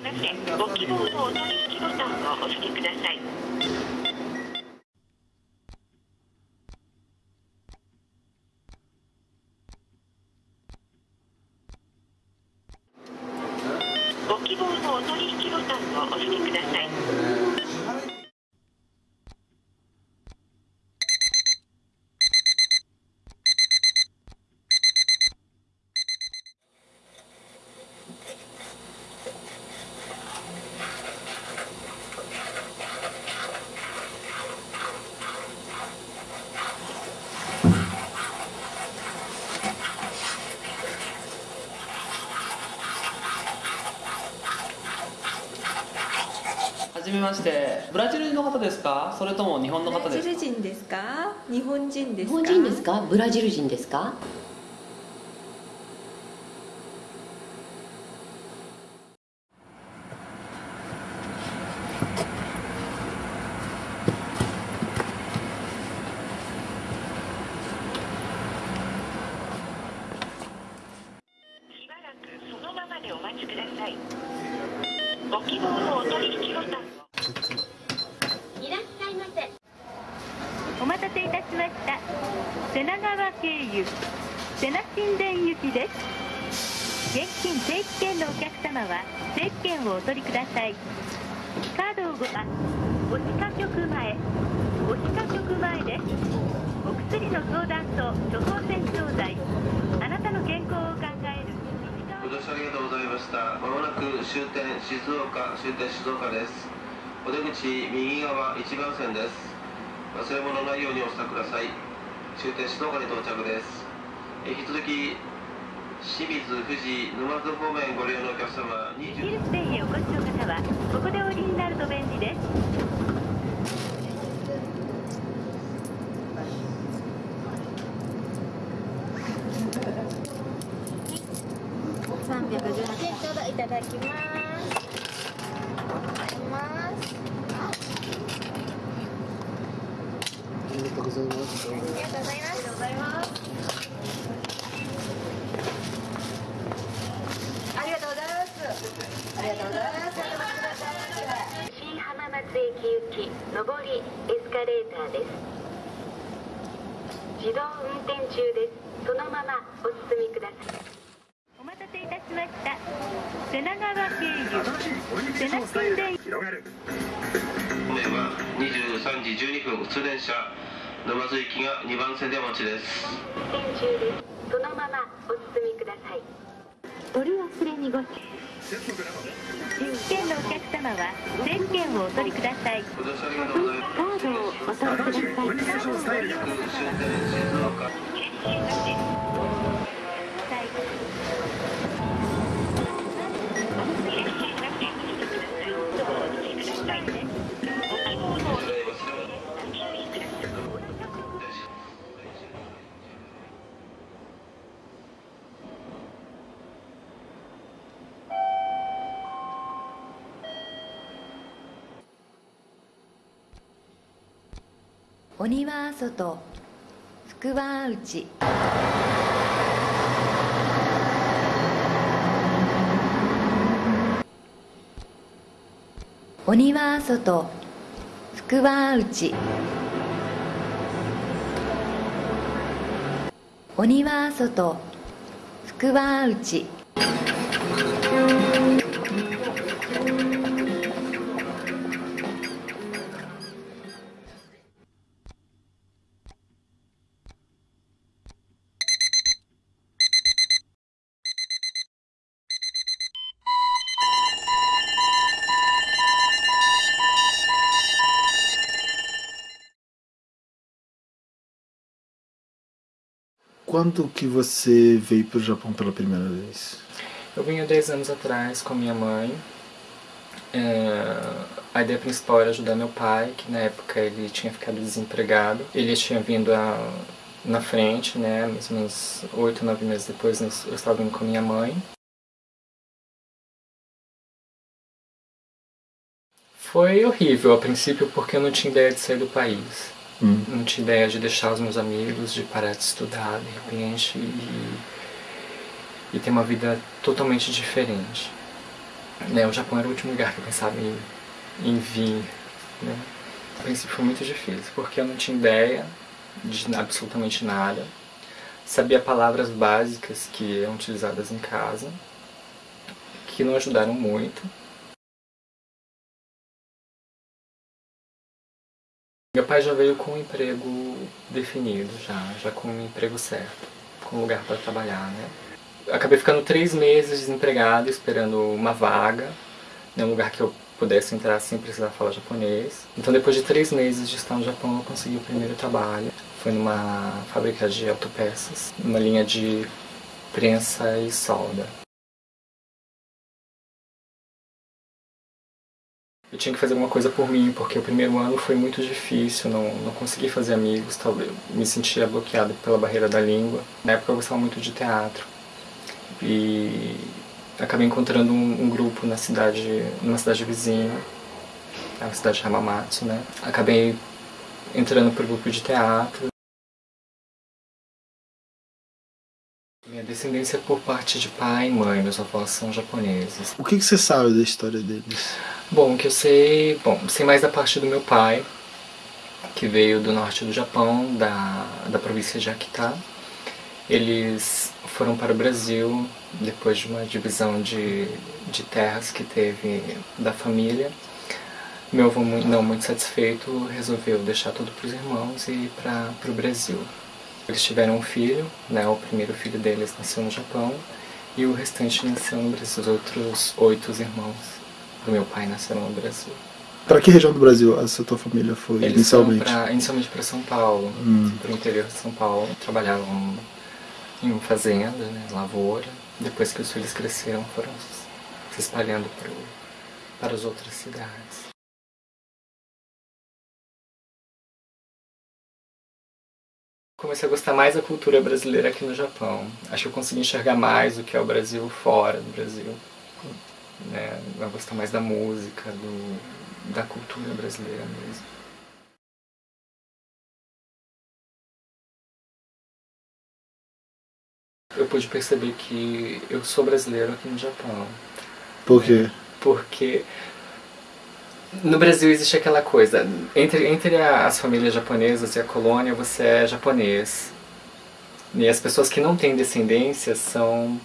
ご希望のお取引ボタンを押してください。ご希望のお取引ボタンを押してください。はじめましてブラジルの方ですか？それとも日本の方ブラですか？ジル人ですか？日本人ですか？日本人ですか？ブラジル人ですかしばらくそのままでお待ちくださいご希望のお取引ボタンをいらっしゃいませお待たせいたしました瀬名川経由瀬名神殿行きです現金定期券のお客様は定期券をお取りくださいカードをごあお歯科局前お歯科局前ですお薬の相談と処方箋調剤あなたの健康を考えるご乗車ありがとうございました。まもなく終点静岡、終点静岡です。お出口右側1番線です。忘れ物ないようにお支度ください。終点静岡に到着です。え引き続き清水、富士、沼津方面ご利用のお客様イ20ギリス店へお越しの方はここでお降りになると便利です318円ちょうどいただきますありますありがとうございます。ありがとうございますありがとうございますありがとうございますありがとうございます新浜松駅行き上りエスカレーターです自動運転中ですそのままお進みくださいお待たせいたしました瀬名川経由瀬名神殿方面は23時12分普通電車沼津行きが2番線でお待ちです。そのままお進みください。取り忘れにご注券のお客様は定期券をお取りください。カードをお取りください鬼は外福は内。鬼は外福は内。鬼は外福は内。Quando que você veio para o Japão pela primeira vez? Eu vim há 10 anos atrás com minha mãe. É, A ideia principal era ajudar meu pai, que na época ele tinha ficado desempregado. Ele tinha vindo a, na frente, né? Mais ou menos 8, 9 meses depois eu estava vindo com minha mãe. Foi horrível a princípio porque eu não tinha ideia de sair do país. Hum. Não tinha ideia de deixar os meus amigos, de parar de estudar de repente e, e ter uma vida totalmente diferente. Né, o Japão era o último lugar que eu pensava em, em vir. Né. A princípio foi muito difícil, porque eu não tinha ideia de absolutamente nada. Sabia palavras básicas que eram utilizadas em casa, que não ajudaram muito. Meu pai já veio com um emprego definido, já, já com um emprego certo, com um lugar para trabalhar, né? Acabei ficando três meses desempregado, esperando uma vaga, em um lugar que eu pudesse entrar sem precisar falar japonês. Então depois de três meses de estar no Japão, eu consegui o primeiro trabalho. Foi numa fábrica de autopeças, numa linha de prensa e solda. Eu tinha que fazer alguma coisa por mim, porque o primeiro ano foi muito difícil, não, não consegui fazer amigos, talvez me sentia bloqueado pela barreira da língua. Na época eu gostava muito de teatro e acabei encontrando um, um grupo na cidade, numa cidade vizinha, a cidade de Hamamatsu, né? Acabei entrando pro grupo de teatro. Descendência por parte de pai e mãe, meus avós são japoneses. O que, que você sabe da história deles? Bom, o que eu sei, bom, sei mais da parte do meu pai, que veio do norte do Japão, da, da província de Akita. Eles foram para o Brasil depois de uma divisão de, de terras que teve da família. Meu avô, não muito satisfeito, resolveu deixar tudo para os irmãos e ir para o Brasil. Eles tiveram um filho, né, o primeiro filho deles nasceu no Japão e o restante nasceu no Brasil. Os outros oito irmãos do meu pai nasceram no Brasil. Para que região do Brasil essa tua família foi Eles inicialmente? Pra, inicialmente para São Paulo, Hum. para o interior de São Paulo. Trabalhavam em uma fazenda, né, lavoura. Depois que os filhos cresceram, foram se espalhando pro, para as outras cidades. Comecei a gostar mais da cultura brasileira aqui no Japão. Acho que eu consegui enxergar mais o que é o Brasil fora do Brasil. Né? Eu gostar mais da música, do, da cultura brasileira mesmo. Eu pude perceber que eu sou brasileiro aqui no Japão. Por quê? Porque no Brasil existe aquela coisa, entre, entre as famílias japonesas e a colônia você é japonês. E as pessoas que não têm descendência são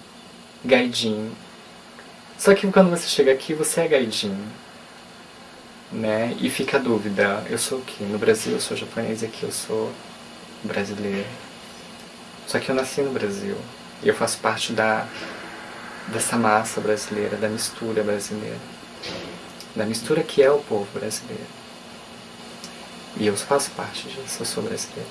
gaidin. Só que quando você chega aqui, você é gaidin. Né? E fica a dúvida, eu sou o quê? No Brasil eu sou japonês e aqui eu sou brasileiro. Só que eu nasci no Brasil. E eu faço parte da, dessa massa brasileira, da mistura brasileira. Da mistura que é o povo brasileiro. E eu faço parte disso, eu sou brasileiro.